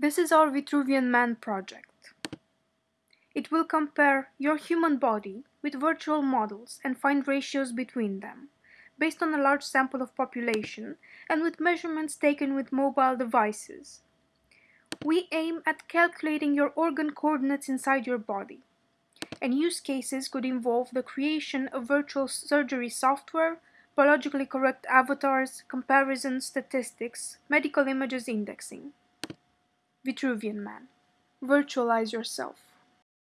This is our Vitruvian Man project. It will compare your human body with virtual models and find ratios between them, based on a large sample of population and with measurements taken with mobile devices. We aim at calculating your organ coordinates inside your body, and use cases could involve the creation of virtual surgery software, biologically correct avatars, comparison statistics, medical images indexing. Vitruvian Man. Virtualize yourself.